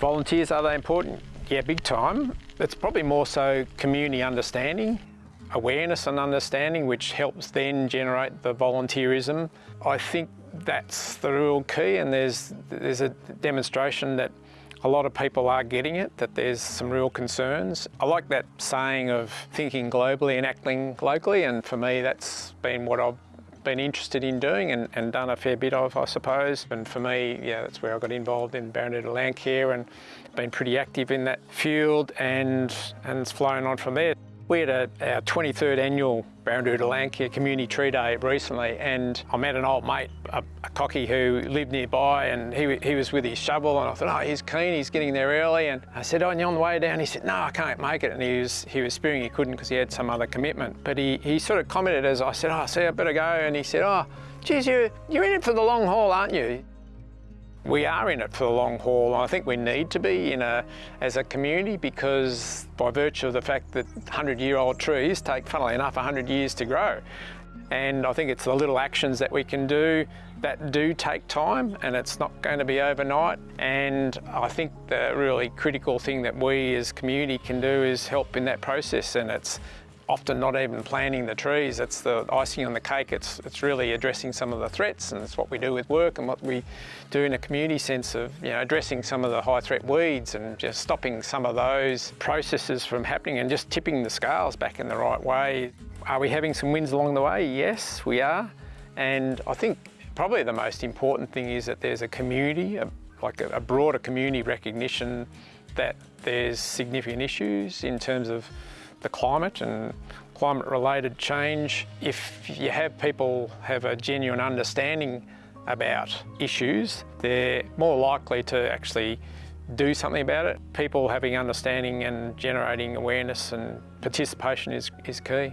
Volunteers, are they important? Yeah, big time. It's probably more so community understanding, awareness and understanding, which helps then generate the volunteerism. I think that's the real key and there's, there's a demonstration that a lot of people are getting it, that there's some real concerns. I like that saying of thinking globally and acting locally and for me that's been what I've been interested in doing and, and, done a fair bit of, I suppose. And for me, yeah, that's where I got involved in Barranuda Landcare and been pretty active in that field and, and it's flown on from there. We had a, our 23rd annual Barranuda Landcare Community Tree Day recently and I met an old mate, a, a cocky who lived nearby and he, he was with his shovel and I thought, oh, he's keen, he's getting there early. And I said, oh, you on the way down? He said, no, I can't make it. And he was, he was spearing he couldn't because he had some other commitment. But he, he sort of commented as I said, oh, see, I better go. And he said, oh, geez, you, you're in it for the long haul, aren't you? We are in it for the long haul. I think we need to be in a, as a community because by virtue of the fact that 100-year-old trees take, funnily enough, 100 years to grow. And I think it's the little actions that we can do that do take time and it's not going to be overnight. And I think the really critical thing that we as community can do is help in that process and it's often not even planting the trees, it's the icing on the cake. It's, it's really addressing some of the threats and it's what we do with work and what we do in a community sense of you know, addressing some of the high threat weeds and just stopping some of those processes from happening and just tipping the scales back in the right way. Are we having some wins along the way? Yes, we are. And I think probably the most important thing is that there's a community, a, like a, a broader community recognition that there's significant issues in terms of the climate and climate related change. If you have people have a genuine understanding about issues, they're more likely to actually do something about it. People having understanding and generating awareness and participation is, is key.